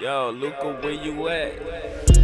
Yo, Luca, where you at?